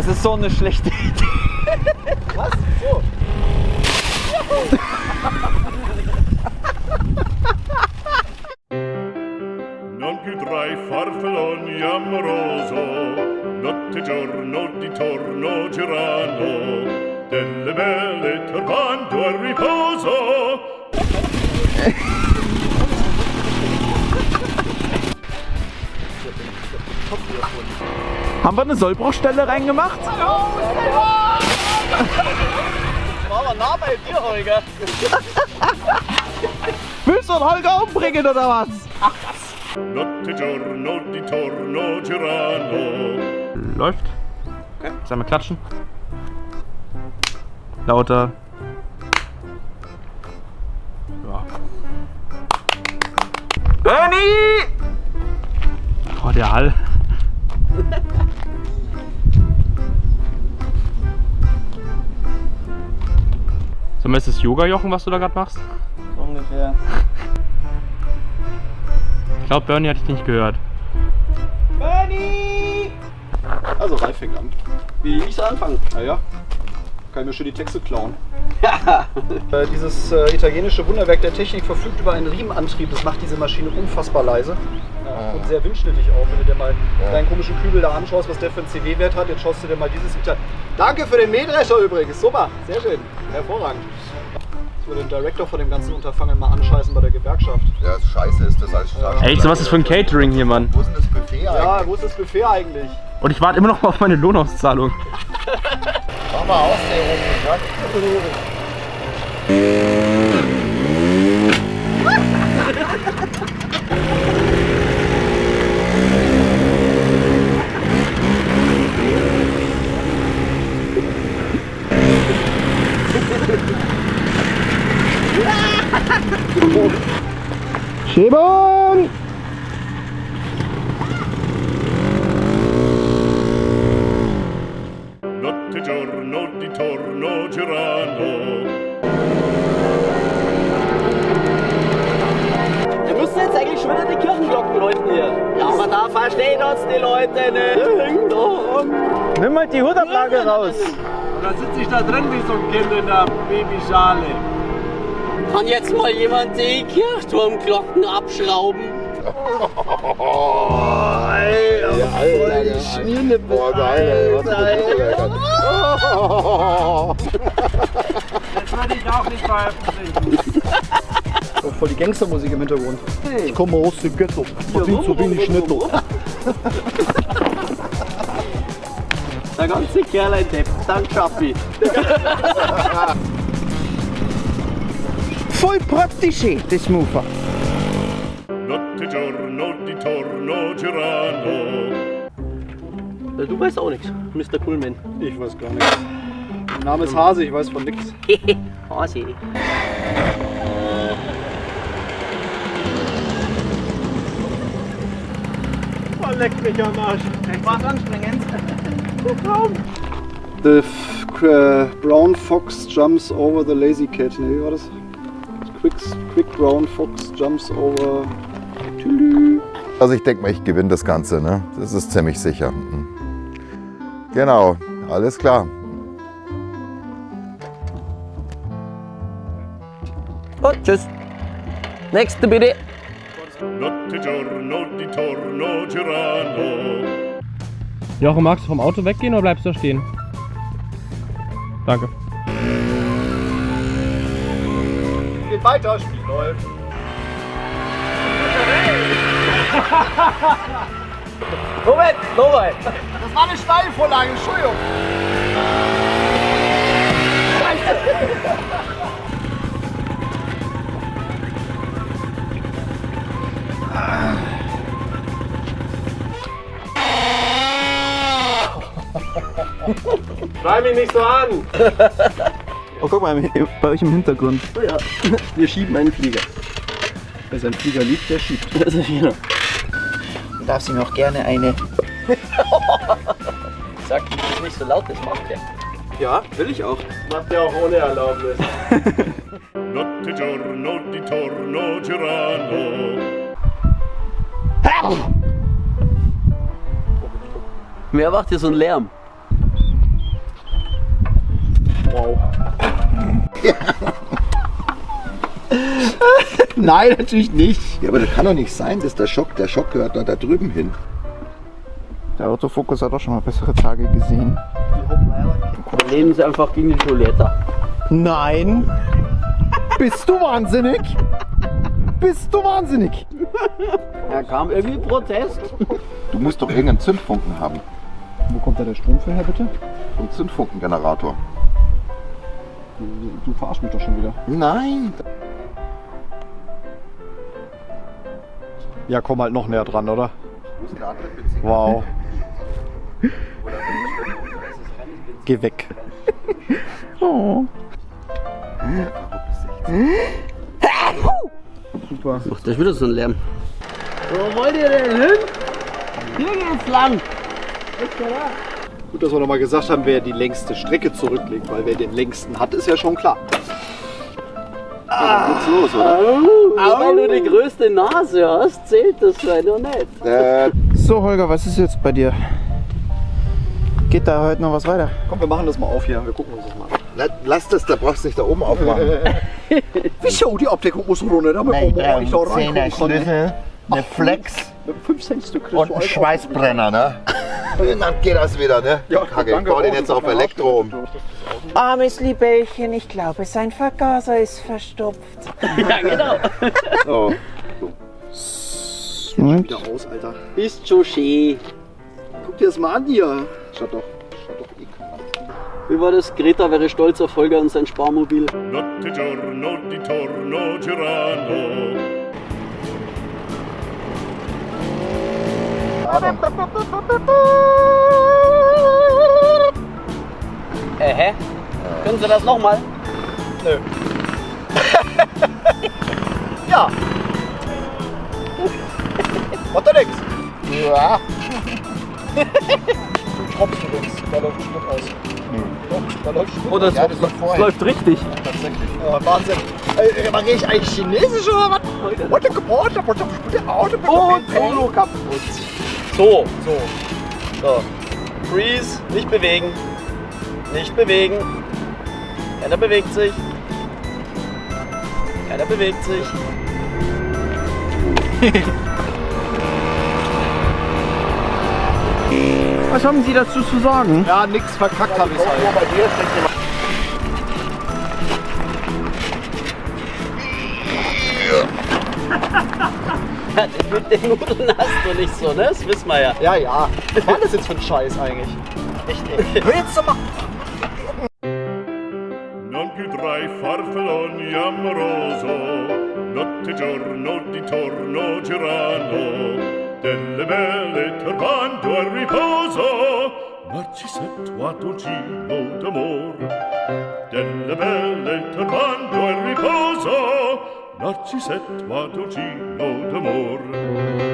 Das ist so eine schlechte Idee. Was? So. Non più tra i farfalloni amoroso, notte giorno di torno girano, delle belle turbando al riposo. Haben wir eine Sollbruchstelle reingemacht? War aber nah bei dir, Holger. Willst du den Holger umbringen oder was? Notte giorno di torno girano. Läuft. Okay. Sollen wir klatschen? Lauter. Ja. Bernie! Oh, der Hall. So, ist das Yoga-Jochen, was du da gerade machst? So ungefähr. Ich glaube, Bernie hat dich nicht gehört. Bernie! Also Ralf fängt an. Wie ich soll anfangen? Naja, kann ich mir schon die Texte klauen. Äh, dieses äh, italienische Wunderwerk der Technik verfügt über einen Riemenantrieb. Das macht diese Maschine unfassbar leise. Äh, Und sehr windschnittig auch, wenn du dir mal deinen komischen Kübel da anschaust, was der für einen CW-Wert hat. Jetzt schaust du dir mal dieses Ital Danke für den Mähdrescher übrigens. Super, sehr schön. Hervorragend. Ich würde den Director von dem ganzen Unterfangen mal anscheißen bei der Gewerkschaft. Ja, scheiße ist das als Straße. Echt, so was ist für ein Catering hier, Mann? Wo ist denn das Buffet eigentlich? Ja, wo ist das Buffet eigentlich? Und ich warte immer noch mal auf meine Lohnauszahlung. Mach mal aus, der girano. Wir müssen jetzt eigentlich schon wieder die Kirchenglocken läuten hier. Ja, aber da verstehen uns die Leute nicht. Nimm mal die Hutablage raus. Und dann sitze ich da drin wie so ein Kind in der Babyschale. Kann jetzt mal jemand die Kirchturmglocken abschrauben? Boah, geil, ey. Was Das würde ich auch nicht veröffentlichen. Oh, voll die Gangstermusik im Hintergrund. Ich komme aus dem Ghetto. Verdient so wenig Netto. Der ganze Kerl ein Depp. Dank Schaffi. Voll praktisch, das Mofa. Notte giorno di torno girano. Du weißt auch nichts, Mr. Coolman. Ich weiß gar nichts. Mein Name ist Hase, ich weiß von nichts. Hasi. Oh, leck mich am Arsch. War anstrengend. The f- uh, brown fox jumps over the lazy cat. Ne, wie war das? Quick, quick brown fox jumps over. Tülü. Also ich denke mal, ich gewinne das Ganze, ne? Das ist ziemlich sicher. Mhm. Genau, alles klar. Und tschüss. Nächste bitte. Notte giorno di torno girano. Jochen, magst du vom Auto weggehen oder bleibst du da stehen? Danke. Geht weiter, Spiel läuft. Moment, nochmal. Das war eine Steilvorlage, Entschuldigung. Schrei mich nicht so an. Oh, guck mal, bei euch im Hintergrund. Oh ja, wir schieben einen Flieger. Wer seinen Flieger liebt, der schiebt. Das ist wieder. Du darfst ihm auch gerne eine. Sag ihm das nicht so laut, das macht er. Ja, will ich auch. Macht ihr auch ohne Erlaubnis. Notte giorno di torno girano. Wer macht hier so einen Lärm? Wow. Nein, natürlich nicht. Ja, aber das kann doch nicht sein, dass der Schock, der Schock gehört doch da drüben hin. Der Autofokus hat auch schon mal bessere Tage gesehen. Dann nehmen sie einfach gegen die Toilette. Nein! Bist du wahnsinnig? Bist du wahnsinnig? Da kam irgendwie Protest. Du musst doch irgendeinen Zündfunken haben. Wo kommt da der Strom für her, bitte? Ein Zündfunkengenerator. Du, du verarsch mich doch schon wieder. Nein! Ja, komm halt noch näher dran, oder? Wow. Geh weg. Oh. Super. Macht das wieder so einen Lärm. Wo wollt ihr denn hin? Hier geht's lang. Gut, dass wir nochmal gesagt haben, wer die längste Strecke zurücklegt, weil wer den längsten hat, ist ja schon klar. Dann geht's los, oder? Aber weil du die größte Nase hast, zählt das noch nicht. Äh, So, Holger, was ist jetzt bei dir? Geht da heute noch was weiter? Komm, wir machen das mal auf hier. Wir gucken uns das mal an. la- lass das, da brauchst du nicht da oben aufmachen. Wieso? Die Abdeckung muss runter, damit man ordentlich da reingucken kann. eine Flex Mit 5 Cent Stück und ein Schweißbrenner, ne? Dann geht das wieder, ne? Ja, Kacke, ich baue den jetzt auf Elektro um. Armes Libellchen, ich glaube, sein Vergaser ist verstopft. Ja, genau. Oh. Und? wieder aus, Alter. Ist schon schön. Guck dir das mal an hier. Schaut doch. Schaut doch ekelhaft. Wie war das? Greta wäre stolz auf Holger und sein Sparmobil. Notte giorno di torno girano Äh, hä? Können Sie das nochmal? Ja. Macht doch nix. Ja. Du tropfst übrigens. Da läuft Schmuck aus. Doch, da läuft Oder aus. es, Ja, das vorher. läuft richtig. Ja, Wahnsinn. Äh, Mache ich eigentlich Chinesisch oder was? What the Geburt? Und Solo kaputt. So, so. So. Freeze, nicht bewegen. Nicht bewegen. Keiner bewegt sich. Keiner bewegt sich. Was haben Sie dazu zu sagen? Ja, nix verkackt habe ich halt. Mit den Nudeln hast du nicht so, ne? Das wissen wir ja. Ja, ja. Was war das jetzt für ein Scheiß eigentlich? Ey. Hör jetzt doch mal. Non più tra i farfalloni amoroso, notte giorno di torno girano, delle belle turbando al riposo, Narcisetto a dolcino d'amor. Delle belle turbando al riposo, narciset va docino d'amor.